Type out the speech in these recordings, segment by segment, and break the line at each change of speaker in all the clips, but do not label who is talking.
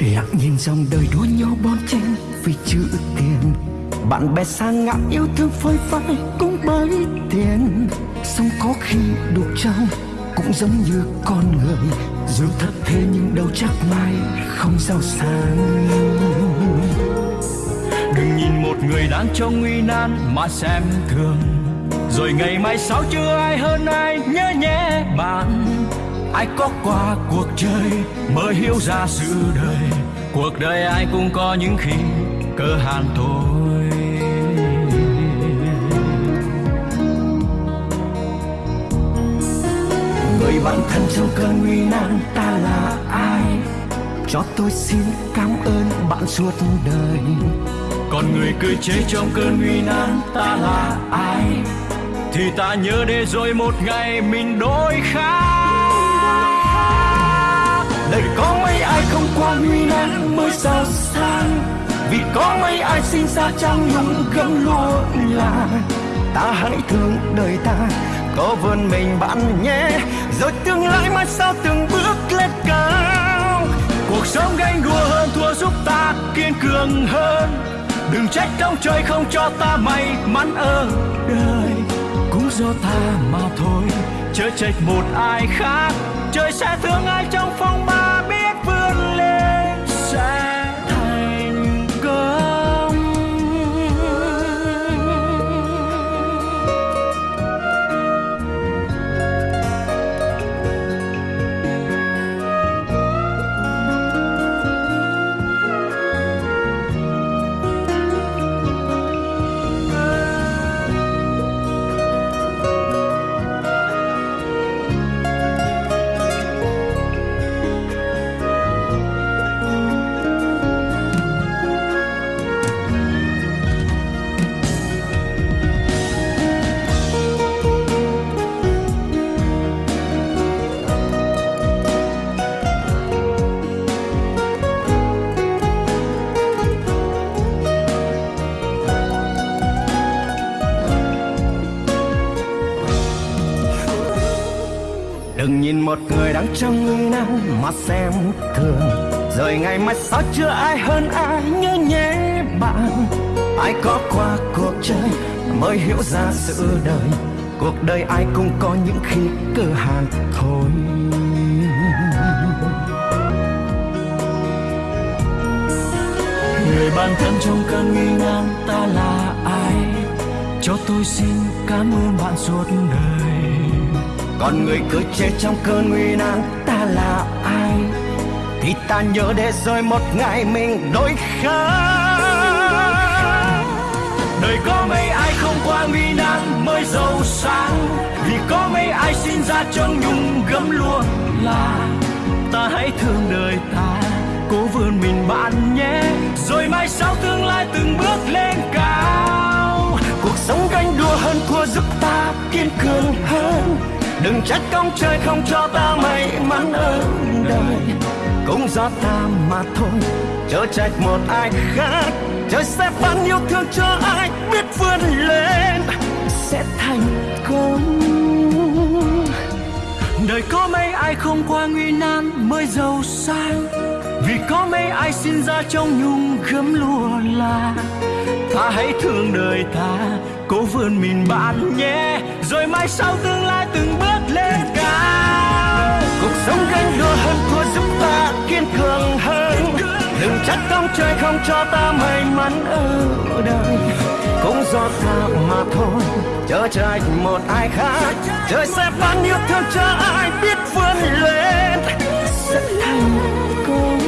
lặng nhìn dòng đời đua nhau bon chen vì chữ tiền. Bạn bè xa ngã yêu thương phơi phai cũng bởi tiền. Sống có khi đục trong cũng giống như con người. Dù thật thế nhưng đâu chắc mai không giàu sang. Đừng nhìn một người đang trong nguy nan mà xem thường. Rồi ngày mai sau chưa ai hơn ai nhớ nhé bạn ai có qua cuộc chơi mới hiểu ra sự đời. Cuộc đời ai cũng có những khi cơ hàn thôi. Người bạn thân trong cơn nguy nan ta là ai? Cho tôi xin cảm ơn bạn suốt đời. Còn người cười chế trong cơn nguy nan ta là ai? Thì ta nhớ để rồi một ngày mình đôi khác. Qua nguy nan mới giàu sang. Vì có mấy ai sinh ra trong những gấm lụa là ta hãy thương đời ta, có vươn mình bạn nhé. Rồi tương lai mai sau từng bước lên cao. Cuộc sống ganh đua hơn, thua giúp ta kiên cường hơn. Đừng trách ông trời không cho ta may mắn ở đời. Cũng do ta mà thôi, chớ trách một ai khác. Trời sẽ thương ai trong phong một người đang trong nguy nan mà xem thường. Rồi ngày mai sao chưa ai hơn ai nhớ nhé bạn. Ai có qua cuộc chơi mới hiểu ra sự đời. Cuộc đời ai cũng có những khi cơ hàng thôi. Người bạn thân trong cơn nguy nan ta là ai? Cho tôi xin cảm ơn bạn suốt đời còn người cứ chết trong cơn nguy nan, ta là ai? Thì ta nhớ để rồi một ngày mình đổi khác. Đời có mấy ai không qua nguy nan mới giàu sang? Vì có mấy ai sinh ra trong nhung gấm lụa là ta hãy thương đời ta. Cố vươn mình bạn nhé, rồi mai sau tương lai từng bước lên cao. Cuộc sống ganh đua hơn thua, giúp ta kiên cường hơn đừng trách công trời không cho ta may mắn ở đời. Cũng do ta mà thôi, chớ trách một ai khác. Trời sẽ ban yêu thương cho ai biết vươn lên, sẽ thành công. Đời có mấy ai không qua nguy nan mới giàu sang? Vì có mấy ai sinh ra trong nhung gấm lụa là. Ta hãy thương đời ta cố vươn mình bạn nhé, rồi mai sau tương lai từng bước lên cao. Cuộc sống gánh đua hơn thua giúp ta kiên cường hơn. Đừng trách công trời không cho ta may mắn ở đời. Cũng do ta mà thôi, chớ trách một ai khác. Trời sẽ ban yêu thương cho ai biết vươn lên. Sẽ thành công.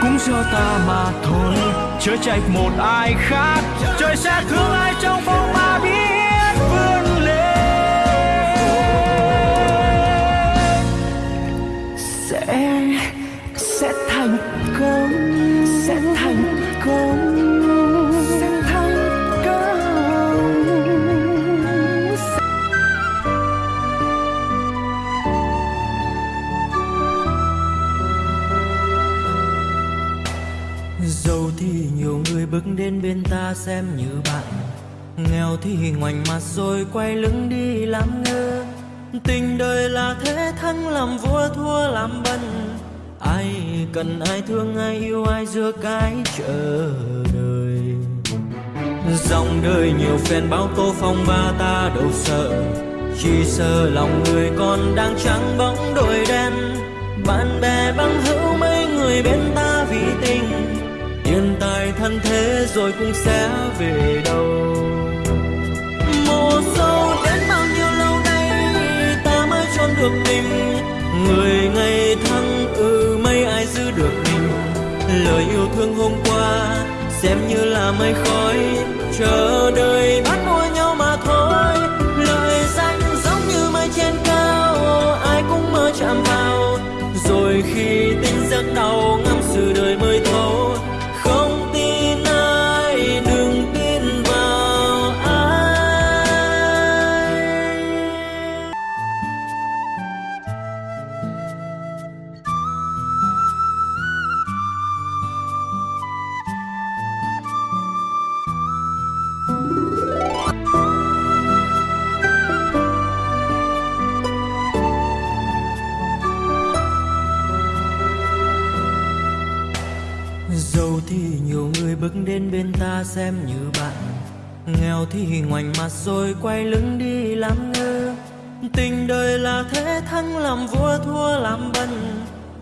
Cũng do ta mà thôi chớ trách một ai khác. Trời sẽ thương ai trong phong ba biết.
Người bước đến bên ta xem như bạn. Nghèo thì ngoảnh mặt rồi quay lưng đi làm ngơ. Tình đời là thế thắng làm vua thua làm bần. Ai cần ai thương, ai yêu, ai giữa cái chờ đời dòng đời nhiều phen báo tô phong ba ta đâu sợ. Chỉ sợ lòng người còn đang trắng bóng đôi đen. Bạn bè băng hữu mấy người bên ta thân thế rồi cũng sẽ về đâu. Mùa sâu đến bao nhiêu lâu nay, ta mới chôn được tình người ngày thăng ừ mấy ai giữ được mình. Lời yêu thương hôm qua, xem như là mây khói. Chờ đợi bắt mua nhau mà Giàu thì nhiều người bước đến bên ta xem như bạn. Nghèo thì ngoảnh mặt rồi quay lưng đi làm ngơ. Tình đời là thế, thắng làm vua, thua làm bần.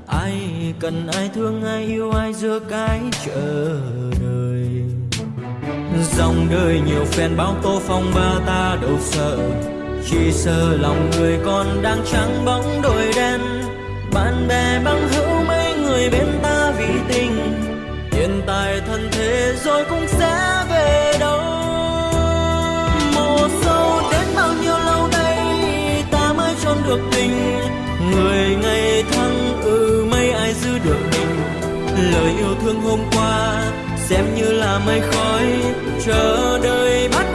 Ai cần, ai thương, ai yêu, ai giữa cái chờ đời Dòng đời nhiều phen báo tô phong ba ta đâu sợ. Chỉ sợ lòng người còn đang trắng bóng đôi đen. Bạn bè băng hữu mấy người bên ta vì tình. Tiền tài thân thế rồi cũng sẽ về đâu. Mùa sâu đến bao nhiêu lâu nay, ta mới chôn được tình Người ngày thăng ừ mấy ai giữ được mình? Lời yêu thương hôm qua, xem như là mây khói. Chờ đợi bắt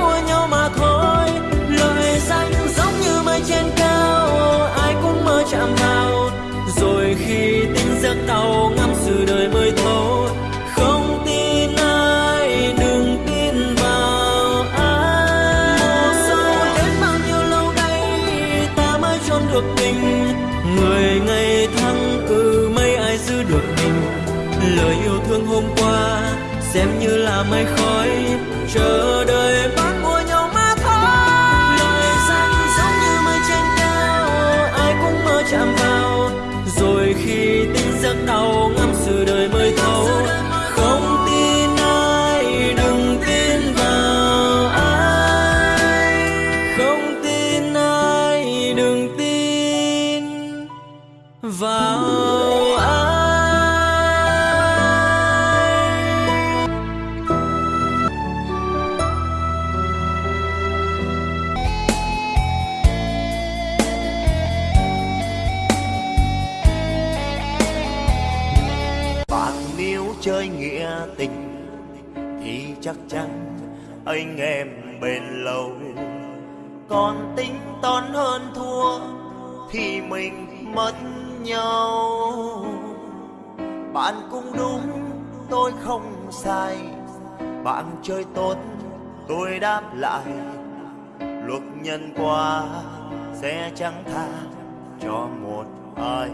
Lời yêu thương hôm qua xem như là mây khói Chờ đợi
tình thì chắc chắn anh em bền lâu. Còn tính toán hơn thua thì mình mất nhau. Bạn cũng đúng, tôi không sai. Bạn chơi tốt, tôi đáp lại. Luật nhân quả sẽ chẳng tha cho một ai.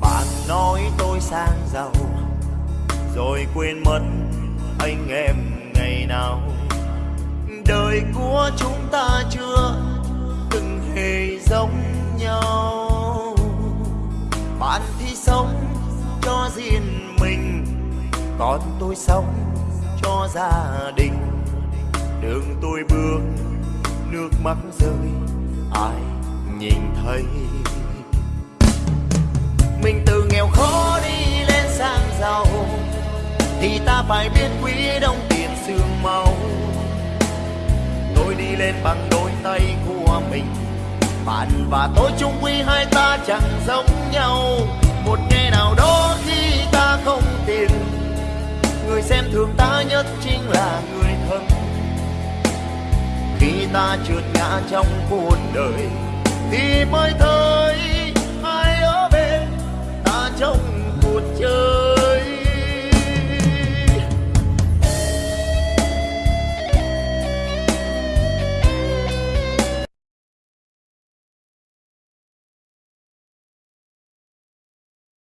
Bạn nói tôi sang giàu, rồi quên mất anh em ngày nào. Đời của chúng ta chưa từng hề giống nhau. Bạn thì sống cho riêng mình còn tôi sống cho gia đình. Đường tôi bước, nước mắt rơi, ai nhìn thấy? Mình từ thì ta phải biết quý đồng tiền xương máu. Tôi đi lên bằng đôi tay của mình. Bạn và tôi chung quy hai ta chẳng giống nhau. Một ngày nào đó khi ta không tiền người xem thường ta nhất chính là người thân. Khi ta trượt ngã trong cuộc đời, thì mới thơ.